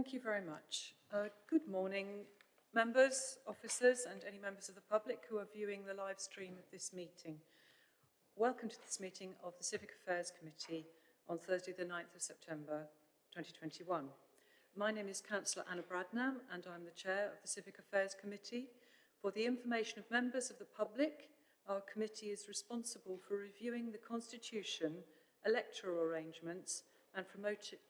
Thank you very much. Uh, good morning, members, officers, and any members of the public who are viewing the live stream of this meeting. Welcome to this meeting of the Civic Affairs Committee on Thursday, the 9th of September 2021. My name is Councillor Anna Bradnam, and I'm the Chair of the Civic Affairs Committee. For the information of members of the public, our committee is responsible for reviewing the Constitution, electoral arrangements, and,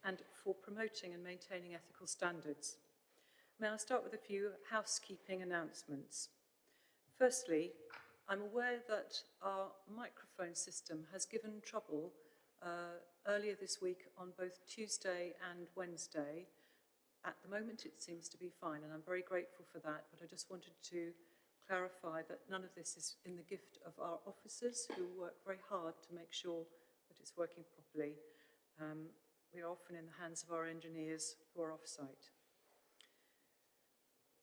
and for promoting and maintaining ethical standards. May I start with a few housekeeping announcements? Firstly, I'm aware that our microphone system has given trouble uh, earlier this week on both Tuesday and Wednesday. At the moment, it seems to be fine, and I'm very grateful for that, but I just wanted to clarify that none of this is in the gift of our officers who work very hard to make sure that it's working properly. Um, we are often in the hands of our engineers who are off-site.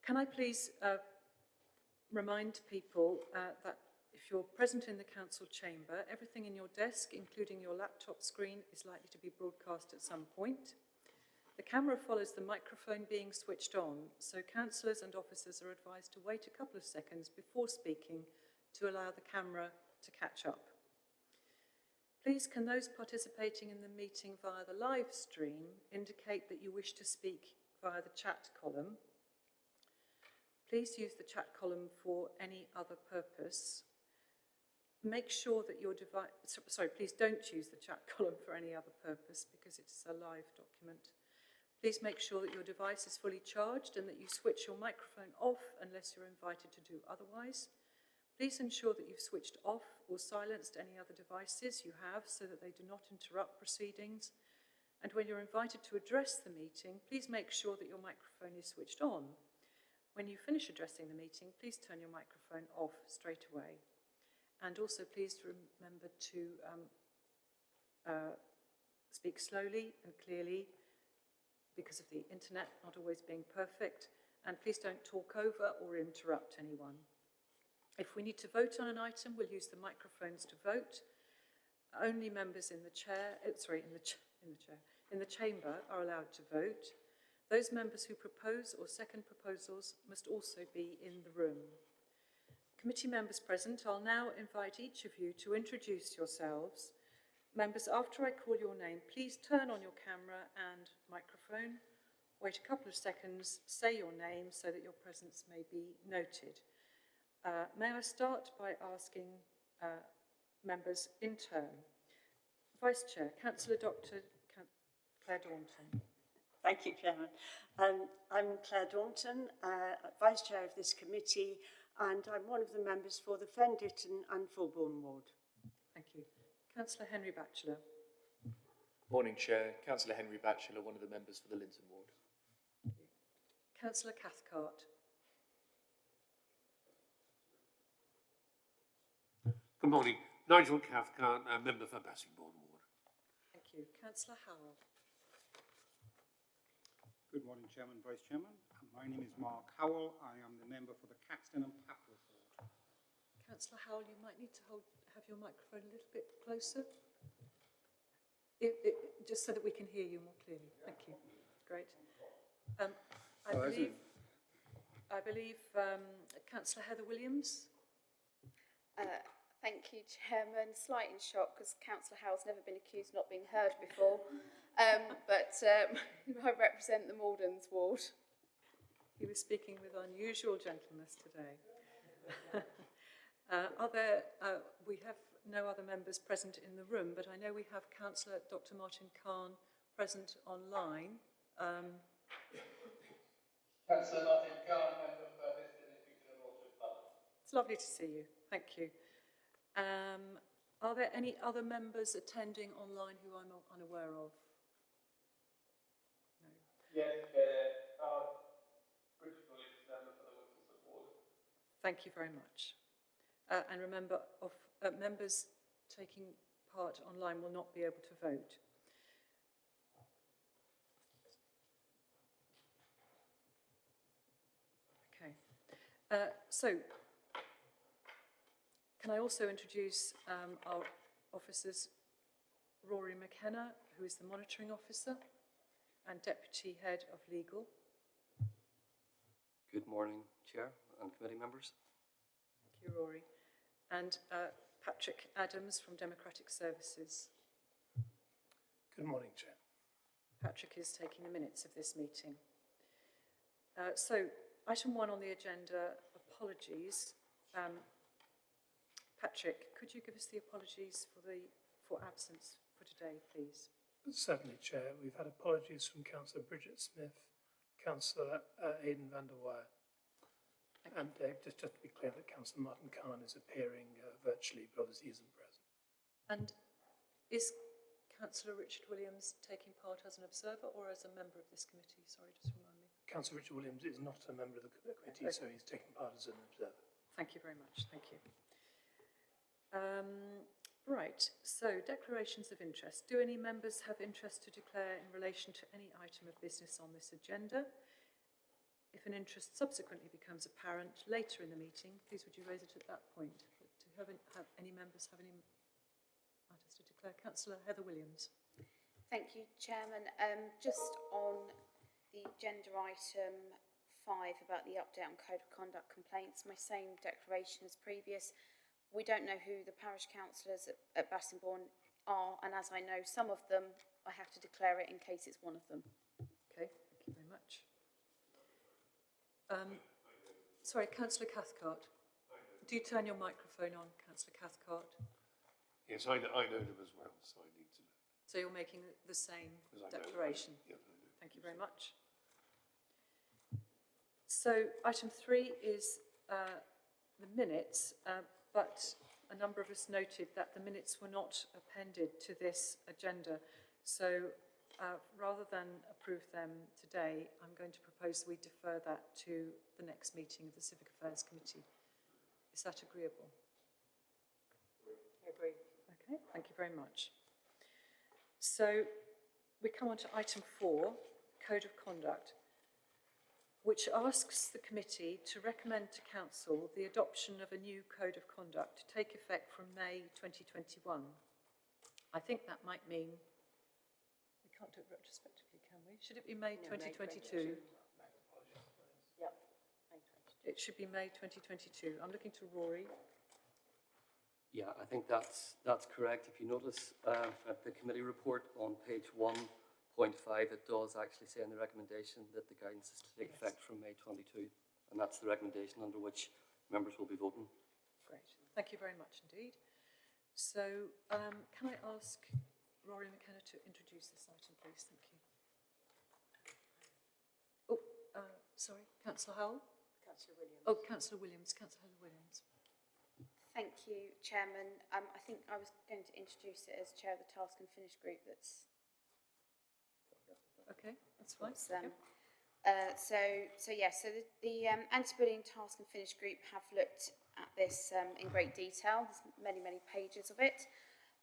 Can I please uh, remind people uh, that if you're present in the council chamber, everything in your desk, including your laptop screen, is likely to be broadcast at some point. The camera follows the microphone being switched on, so councillors and officers are advised to wait a couple of seconds before speaking to allow the camera to catch up. Please can those participating in the meeting via the live stream indicate that you wish to speak via the chat column. Please use the chat column for any other purpose. Make sure that your device, sorry, please don't use the chat column for any other purpose because it's a live document. Please make sure that your device is fully charged and that you switch your microphone off unless you're invited to do otherwise. Please ensure that you've switched off or silenced any other devices you have so that they do not interrupt proceedings. And when you're invited to address the meeting, please make sure that your microphone is switched on. When you finish addressing the meeting, please turn your microphone off straight away. And also please remember to um, uh, speak slowly and clearly because of the internet not always being perfect. And please don't talk over or interrupt anyone. If we need to vote on an item, we'll use the microphones to vote. Only members in the chair, uh, sorry, in the, in the chair, in the chamber are allowed to vote. Those members who propose or second proposals must also be in the room. Committee members present, I'll now invite each of you to introduce yourselves. Members, after I call your name, please turn on your camera and microphone. Wait a couple of seconds, say your name so that your presence may be noted. Uh, may I start by asking uh, members in turn? Vice Chair, Councillor Dr Claire Daunton. Thank you, Chairman. Um, I'm Claire Daunton, uh, Vice Chair of this committee, and I'm one of the members for the Fen Ditton and Fulbourn ward. Thank you. Councillor Henry Batchelor. Morning, Chair. Councillor Henry Batchelor, one of the members for the Linton ward. Councillor Cathcart. Good morning. Nigel Cathcart, a member for Bassingbourn Ward. Thank you. Councillor Howell. Good morning, Chairman, Vice Chairman. My name is Mark Howell. I am the member for the Caxton and Papworth Ward. Councillor Howell, you might need to hold, have your microphone a little bit closer. It, it, just so that we can hear you more clearly. Thank you. Great. Um, I Oh, believe, I believe um, Councillor Heather Williams. Uh, Thank you, Chairman. Slight in shock because Councillor Howell's never been accused of not being heard before. Um, but um, I represent the Mordens ward. He was speaking with unusual gentleness today. uh, are there, uh, we have no other members present in the room, but I know we have Councillor Dr Martin Cahn present online. Um, Councillor Martin Cahn, member for Histon, Impington and Orchard Park. it's lovely to see you. Thank you. Um, are there any other members attending online who I'm unaware of? No. Yes, Chair, our British colleagues member for the. Thank you very much. Uh, and remember, of, uh, members taking part online will not be able to vote. Okay. Uh, so, can I also introduce um, our officers, Rory McKenna, who is the monitoring officer, and Deputy Head of Legal. Good morning, Chair and committee members. Thank you, Rory. And uh, Patrick Adams from Democratic Services. Good morning, Chair. Patrick is taking the minutes of this meeting. Uh, so, item one on the agenda, apologies. Um, Patrick, could you give us the apologies for the for absence for today, please? Certainly, Chair. We've had apologies from Councillor Bridget Smith, Councillor uh, Aidan Van de Weyer. And uh, just, just to be clear that Councillor Martin Cahn is appearing uh, virtually, but obviously isn't present. And is Councillor Richard Williams taking part as an observer or as a member of this committee? Sorry, just remind me. Councillor Richard Williams is not a member of the co- committee, so he's taking part as an observer. Thank you very much. Thank you. Um, right, so declarations of interest. Do any members have interest to declare in relation to any item of business on this agenda? If an interest subsequently becomes apparent later in the meeting, please would you raise it at that point? But Do have, any- have any members have any matters to declare? Councillor Heather Williams. Thank you, Chairman. Um, just on the agenda item five about the update on code of conduct complaints, my same declaration as previous. We don't know who the parish councillors at, at Bassingbourn are, and as I know some of them, I have to declare it in case it's one of them. Okay, thank you very much. Um, sorry, Councillor Cathcart. Do turn your microphone on, Councillor Cathcart. Yes, I, kn- I know them as well, so I need to know. So you're making the same I know- declaration? Yes, I do. Thank you very much. So item three is uh, the minutes, uh, but a number of us noted that the minutes were not appended to this agenda. So uh, rather than approve them today, I'm going to propose we defer that to the next meeting of the Civic Affairs Committee. Is that agreeable? I agree. Okay, thank you very much. So we come on to item four, Code of Conduct, which asks the committee to recommend to council the adoption of a new Code of Conduct to take effect from May 2021. I think that might mean we can't do it retrospectively, can we? Should it be May 2022? Yep. It should be May 2022. I'm looking to Rory. Yeah, I think that's, that's correct. If you notice uh, at the committee report on page 1.5, it does actually say in the recommendation that the guidance is to take Yes. effect from May 22. And that's the recommendation under which members will be voting. Great. Thank you very much indeed. So um, can I ask Rory McKenna to introduce this item, please? Thank you. Oh, uh, sorry, Councillor Howell? Councillor Williams. Oh, Councillor Williams, Councillor Heather Williams. Thank you, Chairman. Um, I think I was going to introduce it as Chair of the Task and Finish Group that's Okay, that's fine. Thank um. Uh, so, so yes, so the, the um, anti-bullying task and finish group have looked at this um, in great detail. There's many, many pages of it.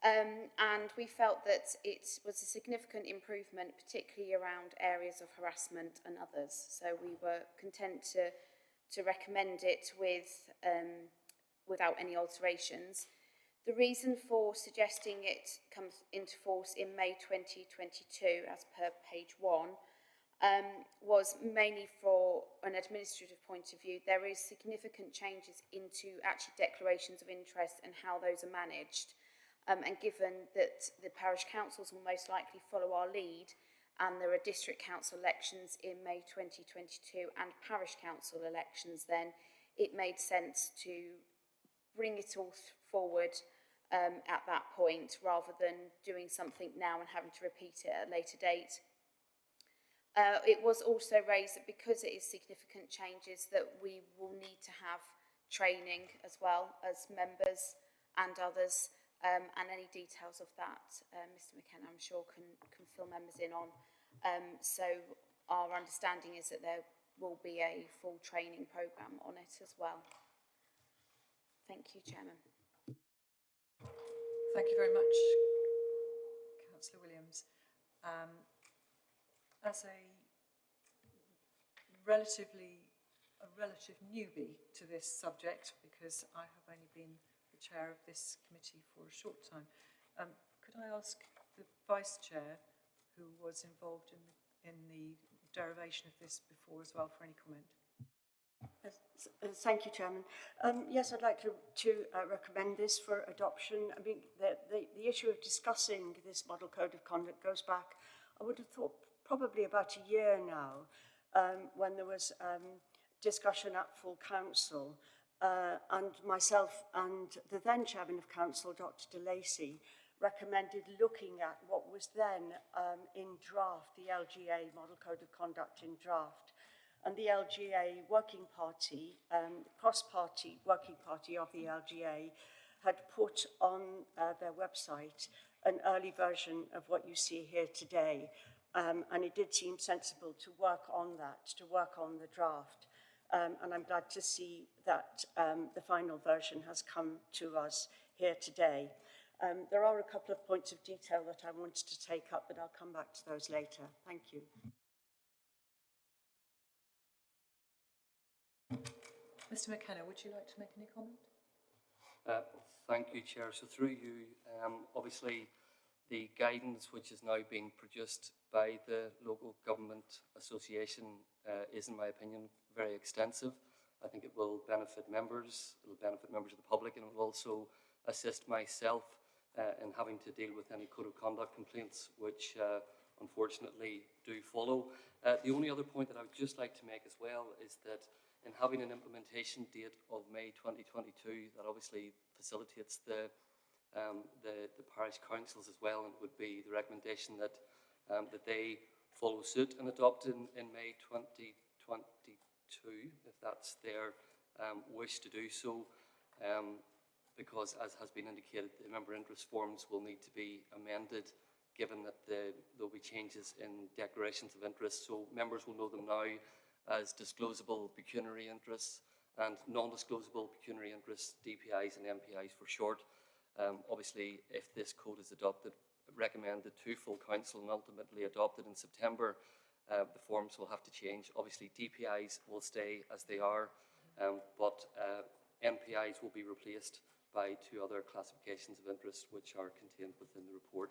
Um, and we felt that it was a significant improvement, particularly around areas of harassment and others. So we were content to, to recommend it with, um, without any alterations. The reason for suggesting it comes into force in May 2022, as per page one, um, was mainly for an administrative point of view. There is significant changes into actually declarations of interest and how those are managed. Um, and given that the parish councils will most likely follow our lead, and there are district council elections in May 2022 and parish council elections, then it made sense to bring it all forward um, at that point rather than doing something now and having to repeat it at a later date. Uh, it was also raised that because it is significant changes that we will need to have training as well as members and others um, and any details of that uh, Mr McKenna I'm sure can, can fill members in on. Um, so our understanding is that there will be a full training programme on it as well. Thank you Chairman. Thank you very much, Councillor Williams. Um, as a relatively, a relative newbie to this subject, because I have only been the chair of this committee for a short time, um, could I ask the vice chair, who was involved in the, in the derivation of this before as well for any comment. Uh, uh, Thank you, Chairman. Um, yes, I'd like to, to uh, recommend this for adoption. I mean, the, the, the issue of discussing this model code of conduct goes back, I would have thought, probably about a year now, um, when there was um, discussion at full council, uh, and myself and the then chairman of council, Dr. De Lacey, recommended looking at what was then um, in draft, the LGA Model Code of Conduct in draft. And the LGA Working Party, um, cross-party working party of the LGA, had put on uh, their website an early version of what you see here today. Um, and it did seem sensible to work on that, to work on the draft. Um, and I'm glad to see that um, the final version has come to us here today. Um, there are a couple of points of detail that I wanted to take up, but I'll come back to those later. Thank you. Mr McKenna, would you like to make any comment? Uh, Thank you, Chair. So through you, um, obviously, the guidance which is now being produced by the Local Government Association uh, is, in my opinion, very extensive. I think it will benefit members, it will benefit members of the public, and it will also assist myself uh, in having to deal with any code of conduct complaints which uh, unfortunately do follow. Uh, the only other point that I would just like to make as well is that in having an implementation date of May 2022, that obviously facilitates the, um, the, the parish councils as well, and would be the recommendation that, um, that they follow suit and adopt in, in May 2022, if that's their um, wish to do so. Um, because, as has been indicated, the member interest forms will need to be amended given that the, there'll be changes in declarations of interest. So members will know them now as disclosable pecuniary interests and non-disclosable pecuniary interests, DPIs and MPIs for short. Um, obviously, if this code is adopted, recommended to full council and ultimately adopted in September, uh, the forms will have to change. Obviously, DPIs will stay as they are, um, but uh, MPIs will be replaced by two other classifications of interest which are contained within the report.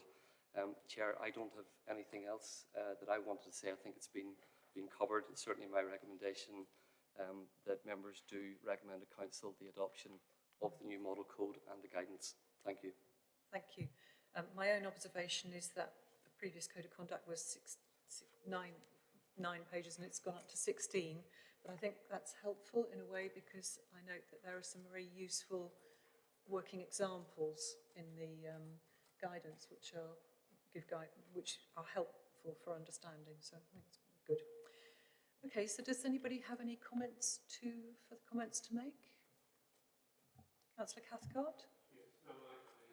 Um, Chair, I don't have anything else uh, that I wanted to say. I think it's been, been covered. It's certainly my recommendation um, that members do recommend to Council the adoption of the new model code and the guidance. Thank you. Thank you. Um, my own observation is that the previous code of conduct was six, six, nine, nine pages and it's gone up to 16. But I think that's helpful in a way because I note that there are some very useful working examples in the um, guidance which are give guide, which are helpful for understanding. So I think it's good. Okay, so does anybody have any comments to for the comments to make? Councillor Cathcart?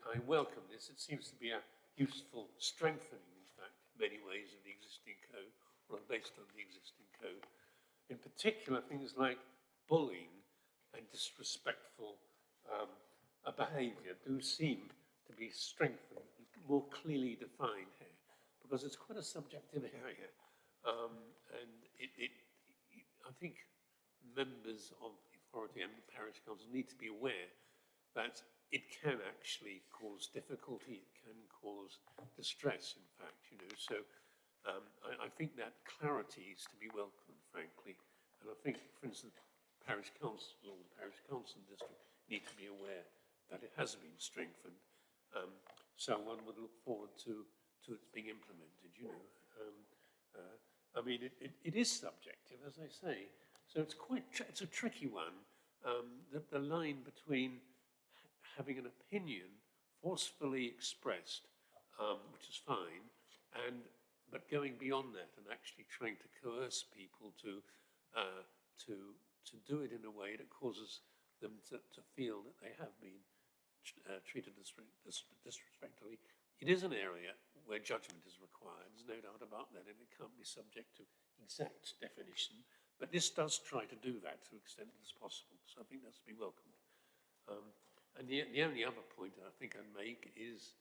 I welcome this. It seems to be a useful strengthening, in fact, in many ways of the existing code, or based on the existing code. In particular, things like bullying and disrespectful um, uh, behaviour do seem to be strengthened, more clearly defined here, because it's quite a subjective area. Um, and it, it, it, I think members of the authority and the parish council need to be aware that it can actually cause difficulty, it can cause distress, in fact, you know. So um, I, I think that clarity is to be welcomed, frankly. And I think, for instance, parish councils or the parish council district need to be aware that it has been strengthened. Um, so one would look forward to, to its being implemented, you know. Um, uh, I mean, it, it, it is subjective, as I say. So it's quite, it's a tricky one. Um, the, the line between having an opinion forcefully expressed, um, which is fine, and but going beyond that and actually trying to coerce people to uh, to to do it in a way that causes them to, to feel that they have been uh, treated disrespectfully. It is an area where judgment is required. There's no doubt about that, and it can't be subject to exact definition. But this does try to do that to the extent as possible. So I think that's to be welcomed. Um, and the, the only other point I think I'd make is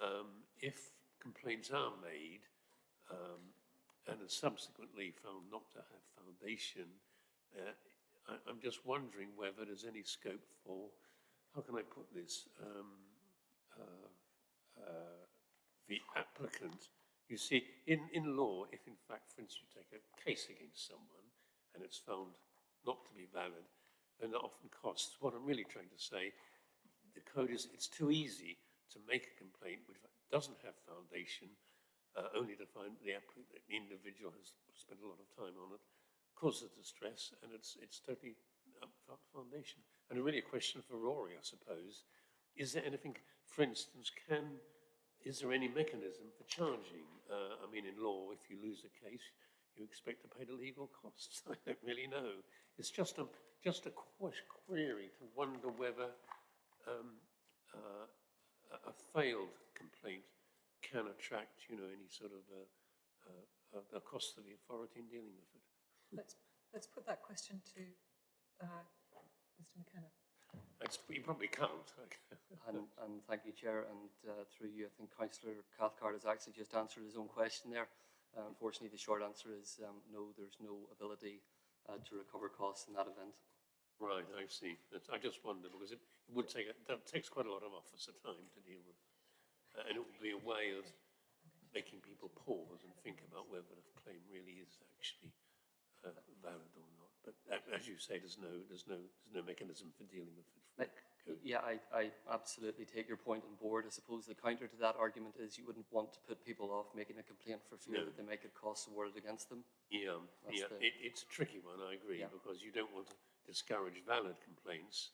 um, if complaints are made um, and are subsequently found not to have foundation, uh, I, I'm just wondering whether there's any scope for, how can I put this, um, uh, uh, the applicant You see, in, in law, if in fact, for instance, you take a case against someone and it's found not to be valid, then that often costs. What I'm really trying to say, the code is, it's too easy to make a complaint which doesn't have foundation, uh, only to find the, applicant, the individual has spent a lot of time on it, causes distress, and it's, it's totally without foundation. And really a question for Rory, I suppose, is there anything, for instance, can, is there any mechanism for charging? Uh, I mean, in law, if you lose a case, you expect to pay the legal costs. I don't really know. It's just a, just a query to wonder whether um, uh, a- a failed complaint can attract, you know, any sort of uh, uh, a cost to the authority in dealing with it. Let's, let's put that question to uh, Mr McKenna. You probably can't. And, and thank you, Chair, and uh, through you, I think Councillor Cathcart has actually just answered his own question there. Uh, unfortunately, the short answer is um, no, there's no ability uh, to recover costs in that event. Right, I see. That's, I just wondered because it, it would take, a- that takes quite a lot of officer time to deal with. Uh, and it would be a way of making people pause and think about whether the claim really is actually uh, valid or not. But as you say, there's no, there's no, there's no mechanism for dealing with it. Code. yeah, I, I absolutely take your point on board. I suppose the counter to that argument is you wouldn't want to put people off making a complaint for fear No. that they might get costs awarded against them. Yeah, That's yeah, the- it, it's a tricky one, I agree, Yeah. because you don't want to discourage valid complaints.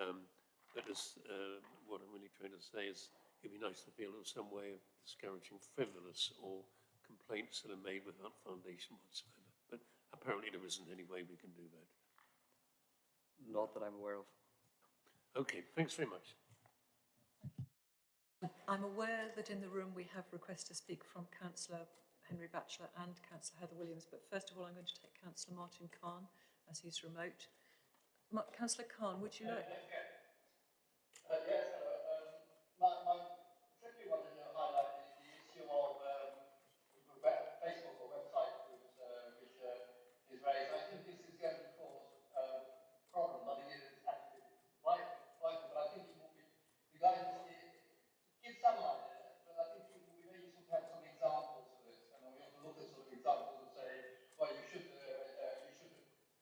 Um, but as, uh, what I'm really trying to say is, it'd be nice to feel there's some way of discouraging frivolous or complaints that are made without foundation whatsoever. But apparently there isn't any way we can do that. Not that I'm aware of. Okay, thanks very much. I'm aware that in the room we have requests to speak from Councillor Henry Batchelor and Councillor Heather Williams, but first of all, I'm going to take Councillor Martin Cahn as he's remote. Ma- Councillor Cahn, would you like? Uh, yes, hello. Um, my, my, simply wanted to highlight the, the issue of um, web, Facebook or website groups uh, which uh, is raised. I think this is going to cause uh, problems. I think it is actually vital, vital, but I think it will be, the guidance it, it gives some idea, but I think it will be very useful to have some examples of this. And we have to look at sort of examples and say, well, you should, uh, uh, you should,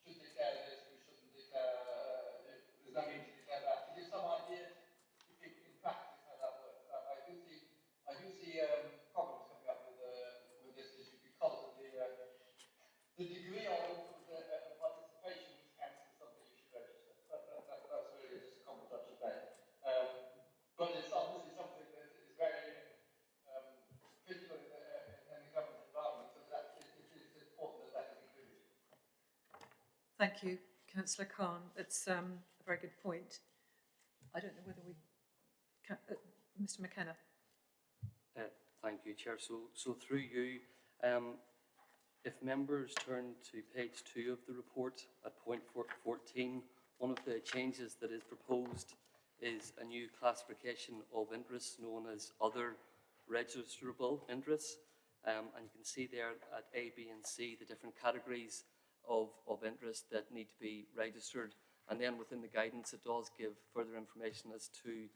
should declare this, we shouldn't declare, uh, there's no need to declare that. To give some idea in, in practice how that works. I, I do see, I do see um, problems coming up with, uh, with this issue because of the, uh, the degree of the, uh, participation which counts as something you should register. That, that, that, that's really just a comment I should make. Um, but it's obviously something that is very um, critical in the, uh, in the government environment, so that it, it is important that that is included. Thank you, Councillor Cahn. It's um, a very good point. I don't know whether we, can, uh, Mr McKenna. Uh, Thank you, Chair. So, so through you, um, if members turn to page two of the report at point four- 14, one of the changes that is proposed is a new classification of interests known as other registrable interests. Um, and you can see there at A, B and C, the different categories of, of interest that need to be registered. And then within the guidance, it does give further information as to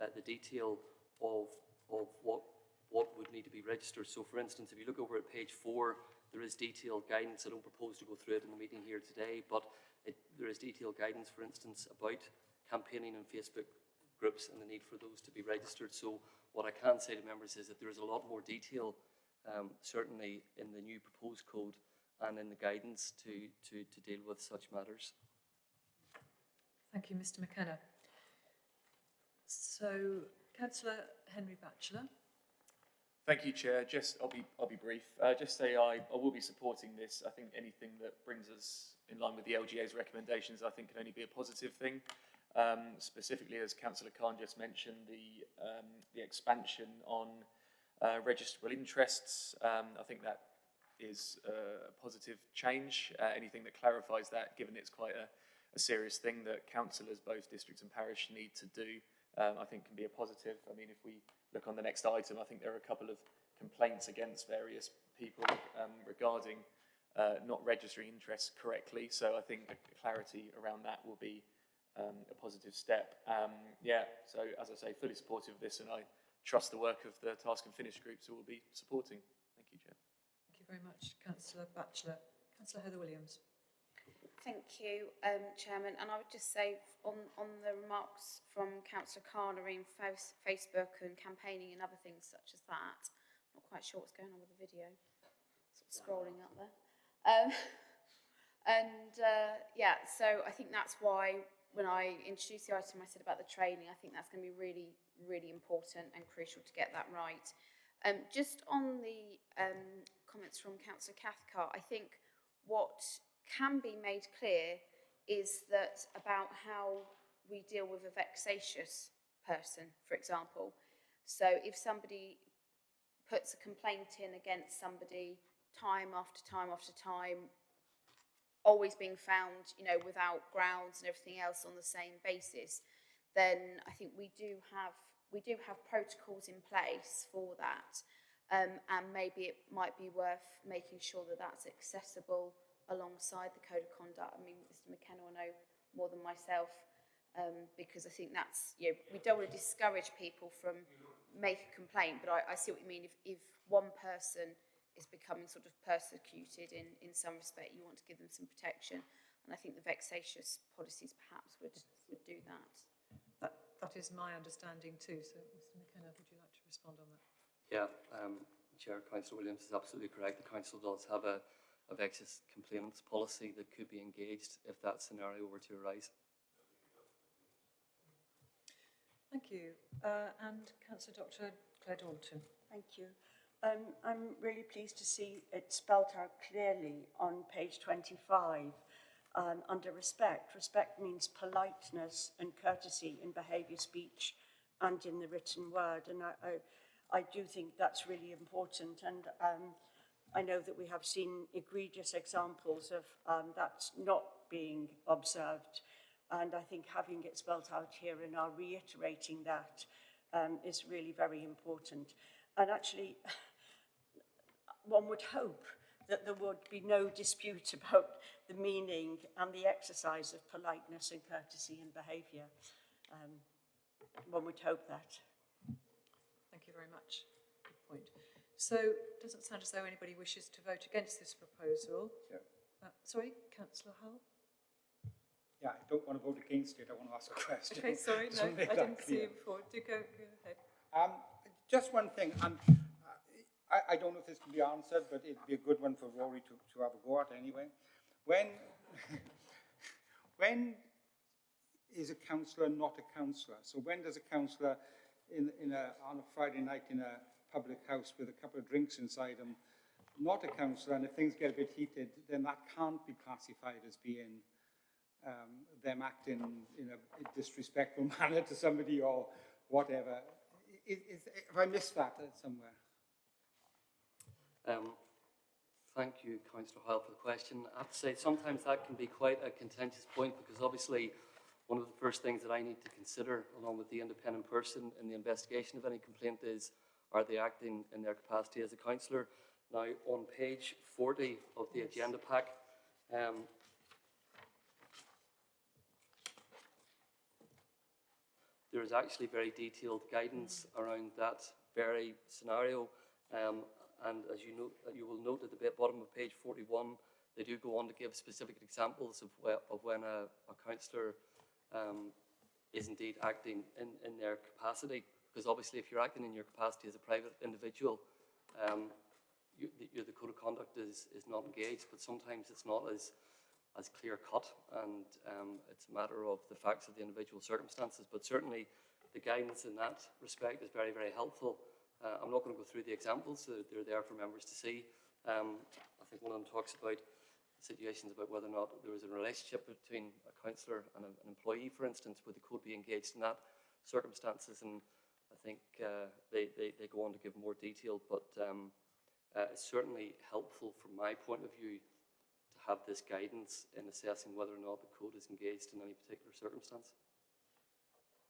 uh, the detail of, of what, what would need to be registered. So for instance, if you look over at page four, there is detailed guidance. I don't propose to go through it in the meeting here today, but it, there is detailed guidance, for instance, about campaigning in Facebook groups and the need for those to be registered. So what I can say to members is that there is a lot more detail, um, certainly in the new proposed code and in the guidance to, to, to deal with such matters. Thank you, Mr McKenna. So, Councillor Henry Batchelor. Thank you, Chair. Just, I'll be, I'll be brief. Uh, just say I, I will be supporting this. I think anything that brings us in line with the LGA's recommendations, I think can only be a positive thing. Um, specifically, as Councillor Cahn just mentioned, the, um, the expansion on uh, registrable interests. Um, I think that is uh, a positive change. Uh, anything that clarifies that, given it's quite a, a serious thing that councillors, both districts and parish, need to do, um, I think can be a positive. I mean, if we look on the next item, I think there are a couple of complaints against various people um, regarding uh, not registering interests correctly. So I think clarity around that will be um, a positive step. Um, yeah, so as I say, fully supportive of this, and I trust the work of the task and finish groups who will be supporting. Very much, councillor Batchelor. Councillor Heather Williams. Thank you, um, Chairman. And I would just say on, on the remarks from Councillor Carnery in Fac- Facebook and campaigning and other things such as that, I'm not quite sure what's going on with the video, sort of scrolling up there. Um, and uh, yeah, so I think that's why when I introduced the item, I said about the training, I think that's going to be really, really important and crucial to get that right. Um, just on the um, comments from Councillor Cathcart, I think what can be made clear is that about how we deal with a vexatious person, for example. So if somebody puts a complaint in against somebody time after time after time, always being found, you know, without grounds and everything else on the same basis, then I think we do have we do have protocols in place for that, um, and maybe it might be worth making sure that that's accessible alongside the code of conduct. I mean, Mr. McKenna will know more than myself, um, because I think that's you know we don't want to discourage people from make a complaint, but I, I see what you mean. If if one person is becoming sort of persecuted in, in some respect, you want to give them some protection. And I think the vexatious policies perhaps would, would do that. That, that is my understanding too. So, Mr McKenna, would you like to respond on that? Yeah, um, Chair, Councillor Williams is absolutely correct. The council does have a, a vexatious complainants policy that could be engaged if that scenario were to arise. Thank you. Uh, and Councillor Dr Claire Daunton. Thank you. Um, I'm really pleased to see it spelt out clearly on page 25 um, under respect. Respect means politeness and courtesy in behaviour, speech and in the written word. And I, I, I do think that's really important. And um, I know that we have seen egregious examples of um, that not being observed. And I think having it spelt out here and now reiterating that um, is really very important. And actually, one would hope that there would be no dispute about the meaning and the exercise of politeness and courtesy and behaviour. Um, one would hope that. Thank you very much. Good point. So, doesn't sound as though anybody wishes to vote against this proposal. Chair. Uh, sorry, Councillor Howell. Yeah, I don't want to vote against it, I want to ask a question. Okay, sorry, no, I didn't see clear. you before. Do go, go ahead. Um, just one thing, and I, I don't know if this can be answered, but it'd be a good one for Rory to, to have a go at anyway. When, when is a councillor not a councillor? So when does a councillor in, in a, on a Friday night in a public house with a couple of drinks inside them, not a councillor, and if things get a bit heated, then that can't be classified as being um, them acting in a disrespectful manner to somebody or whatever. Is, is, have I missed that somewhere? Um, thank you, Councillor Howell, for the question. I have to say, sometimes that can be quite a contentious point because obviously one of the first things that I need to consider, along with the independent person in the investigation of any complaint, is are they acting in their capacity as a councillor? Now, on page 40 of the agenda pack, um, there is actually very detailed guidance around that very scenario. Um, and as you know, you will note at the bottom of page 41, they do go on to give specific examples of, whe- of when a, a councillor um, is indeed acting in, in their capacity. Because obviously, if you're acting in your capacity as a private individual, um, you, the, the code of conduct is, is not engaged, but sometimes it's not as, as clear cut, and um, it's a matter of the facts of the individual circumstances. But certainly, the guidance in that respect is very, very helpful. Uh, I'm not going to go through the examples, uh, they're there for members to see. Um, I think one of them talks about situations about whether or not there was a relationship between a councillor and a, an employee, for instance, would the code be engaged in that circumstances? And I think uh, they, they, they go on to give more detail, but um, uh, it's certainly helpful from my point of view to have this guidance in assessing whether or not the code is engaged in any particular circumstance.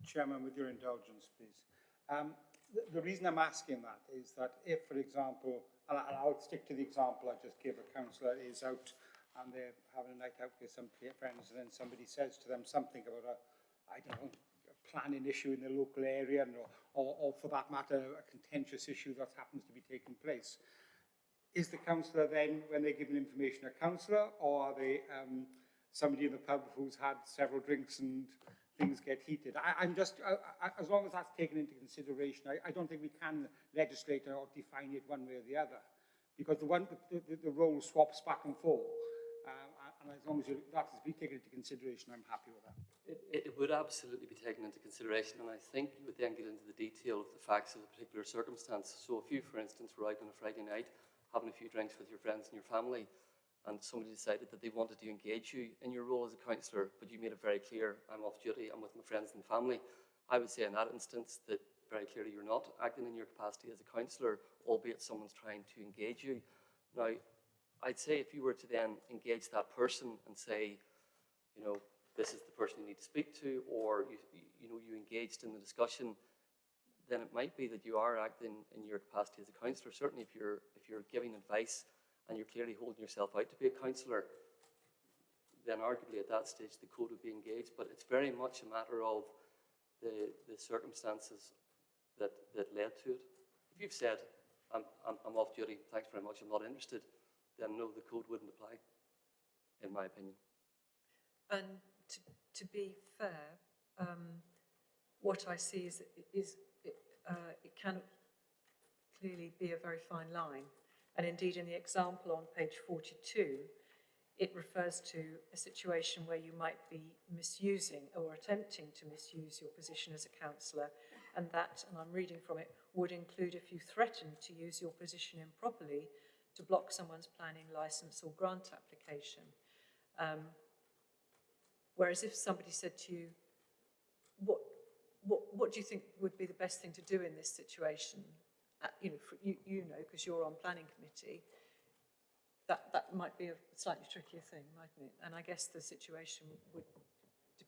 Chairman, with your indulgence, please. Um, the, reason I'm asking that is that if, for example, and I'll stick to the example I just gave, a councillor is out and they're having a night out with some friends and then somebody says to them something about a, I don't know, a planning issue in the local area and, or, or, or for that matter, a contentious issue that happens to be taking place. is the councillor then, when they're given information, a councillor, or are they um, somebody in the pub who's had several drinks and things get heated? I, I'm just, uh, I, as long as that's taken into consideration, I, I don't think we can legislate or define it one way or the other, because the one, the, the, the role swaps back and forth. Um, and as long as that is be taken into consideration, I'm happy with that. It, it would absolutely be taken into consideration, and I think you would then get into the detail of the facts of the particular circumstance. So if you, for instance, were out on a Friday night, having a few drinks with your friends and your family, and somebody decided that they wanted to engage you in your role as a councillor, but you made it very clear, I'm off duty, I'm with my friends and family, I would say in that instance that very clearly you're not acting in your capacity as a councillor, albeit someone's trying to engage you. Now, I'd say if you were to then engage that person and say, you know, this is the person you need to speak to, or you, you know, you engaged in the discussion, then it might be that you are acting in your capacity as a councillor. Certainly, if you're if you're giving advice and you're clearly holding yourself out to be a councillor, then arguably at that stage the code would be engaged. But it's very much a matter of the the circumstances that that led to it. If you've said, "I'm I'm, I'm off duty, thanks very much, I'm not interested," then no, the code wouldn't apply, in my opinion. And to, to be fair, um, what I see is, is uh, it can clearly be a very fine line. And indeed, in the example on page 42, it refers to a situation where you might be misusing or attempting to misuse your position as a councillor. And that, and I'm reading from it, would include if you threaten to use your position improperly to block someone's planning licence or grant application. Um, Whereas if somebody said to you, what, what, what do you think would be the best thing to do in this situation? Uh, you know, for, you, you know, because you're on planning committee, that, that might be a slightly trickier thing, mightn't it? And I guess the situation would, de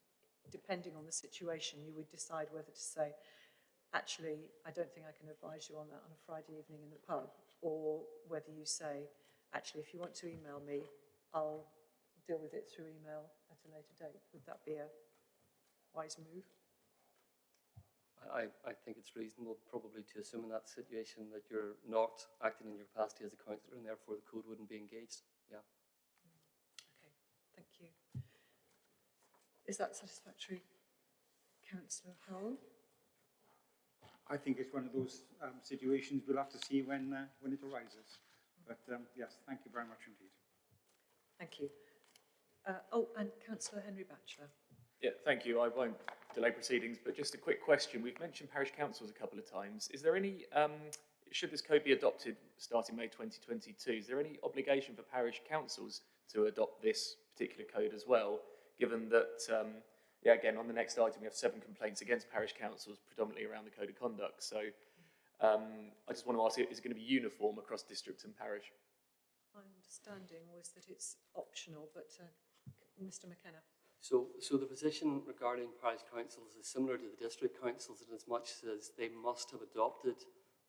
depending on the situation, you would decide whether to say, actually, I don't think I can advise you on that on a Friday evening in the pub, or whether you say, actually, if you want to email me, I'll deal with it through email at a later date. Would that be a wise move? I, I think it's reasonable probably to assume in that situation that you're not acting in your capacity as a councillor and therefore the code wouldn't be engaged. Yeah. Okay, thank you. Is that satisfactory, councillor Howell? I think it's one of those um, situations we'll have to see when, uh, when it arises. But um, yes, thank you very much indeed. Thank you. Uh, oh, and councillor Henry Batchelor. Yeah, thank you. I won't delay proceedings, but just a quick question. We've mentioned parish councils a couple of times. Is there any, um, should this code be adopted starting May 2022, is there any obligation for parish councils to adopt this particular code as well, given that, um, yeah, again, on the next item, we have seven complaints against parish councils, predominantly around the code of conduct. So um, I just want to ask, is it going to be uniform across district and parish? My understanding was that it's optional, but uh, Mr McKenna. So, so the position regarding parish councils is similar to the district councils in as much as they must have adopted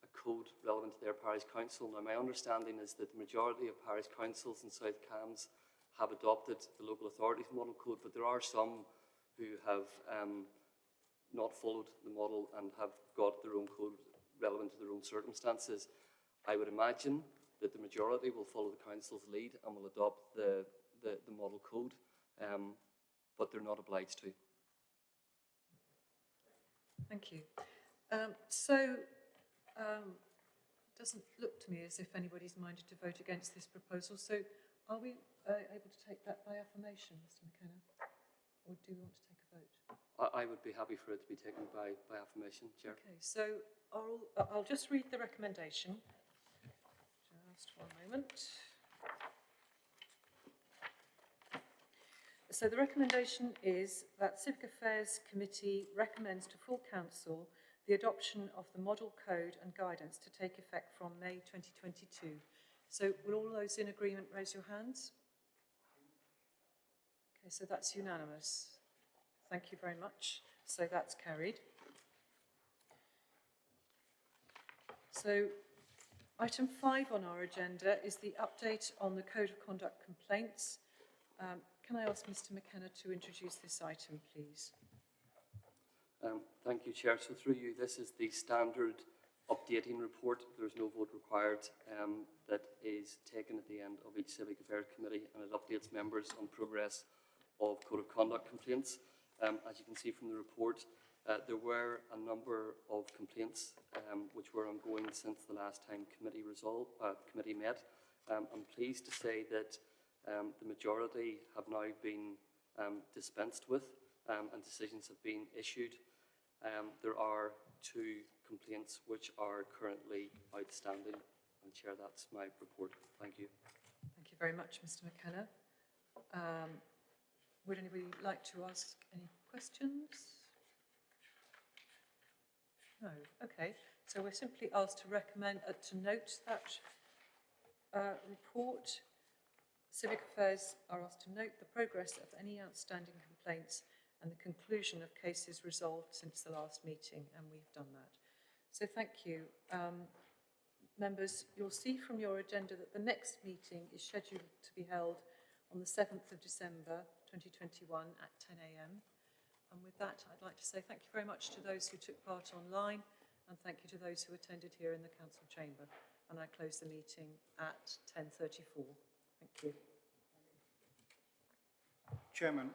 a code relevant to their parish council. Now, my understanding is that the majority of parish councils in South Cambs have adopted the local authorities model code, but there are some who have um, not followed the model and have got their own code relevant to their own circumstances. I would imagine that the majority will follow the council's lead and will adopt the, the, the model code. Um, but they're not obliged to. Thank you. Um, so, um, doesn't look to me as if anybody's minded to vote against this proposal. So, are we uh, able to take that by affirmation, Mr McKenna? Or do we want to take a vote? I, I would be happy for it to be taken by, by affirmation, Chair. Okay, so I'll, I'll just read the recommendation. Just one moment. So the recommendation is that Civic Affairs Committee recommends to full council the adoption of the model code and guidance to take effect from May 2022. So will all those in agreement raise your hands? Okay, so that's unanimous. Thank you very much. So that's carried. So item five on our agenda is the update on the Code of Conduct complaints. Um, can I ask Mr McKenna to introduce this item, please? Um, thank you, Chair. So through you, this is the standard updating report. There's no vote required um, that is taken at the end of each Civic Affairs Committee and it updates members on progress of Code of Conduct complaints. Um, as you can see from the report, uh, there were a number of complaints um, which were ongoing since the last time committee uh, committee met. Um, I'm pleased to say that um, the majority have now been um, dispensed with um, and decisions have been issued. Um, there are two complaints which are currently outstanding. And Chair, that's my report. Thank you. Thank you very much, Mr McKenna. Um, would anybody like to ask any questions? No, okay. So we're simply asked to recommend, uh, to note that uh, report. Civic Affairs are asked to note the progress of any outstanding complaints and the conclusion of cases resolved since the last meeting, and we've done that. So thank you. Um, members, you'll see from your agenda that the next meeting is scheduled to be held on the 7th of December 2021 at 10am. And with that, I'd like to say thank you very much to those who took part online and thank you to those who attended here in the council chamber. And I close the meeting at 10.34. Chairman,